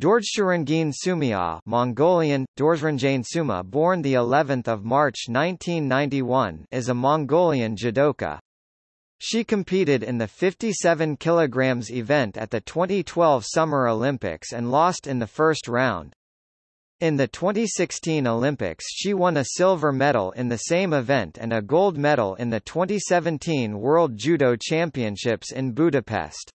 Dorjsürengiin Sumiyaa Mongolian, Dorjranjane Suma born the 11th of March 1991 is a Mongolian judoka. She competed in the 57 kg event at the 2012 Summer Olympics and lost in the first round. In the 2016 Olympics she won a silver medal in the same event and a gold medal in the 2017 World Judo Championships in Budapest.